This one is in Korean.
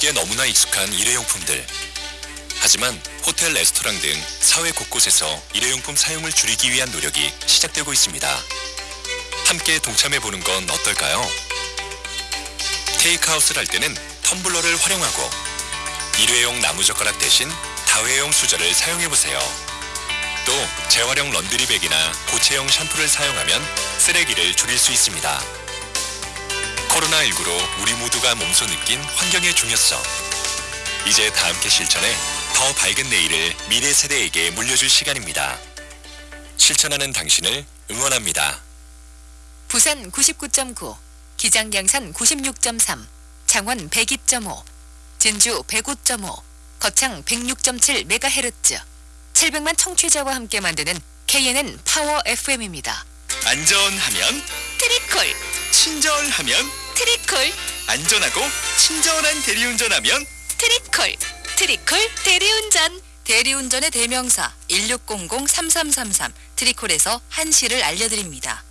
우리에게 너무나 익숙한 일회용품들. 하지만 호텔, 레스토랑 등 사회 곳곳에서 일회용품 사용을 줄이기 위한 노력이 시작되고 있습니다. 함께 동참해 보는 건 어떨까요? 테이크아웃을 할 때는 텀블러를 활용하고 일회용 나무젓가락 대신 다회용 수저를 사용해 보세요. 또 재활용 런드리백이나 고체형 샴푸를 사용하면 쓰레기를 줄일 수 있습니다. 코로나19로 우리 모두가 몸소 느낀 환경의 중요성. 이제 다 함께 실천해 더 밝은 내일을 미래 세대에게 물려줄 시간입니다. 실천하는 당신을 응원합니다. 부산 99.9, 기장 양산 96.3, 창원 102.5, 진주 105.5, 거창 106.7MHz, 700만 청취자와 함께 만드는 KNN 파워 FM입니다. 안전하면 트리콜, 친절하면 트리콜, 안전하고 친절한 대리운전하면 트리콜, 트리콜 대리운전. 대리운전의 대명사 1600-3333 트리콜에서 한시를 알려드립니다.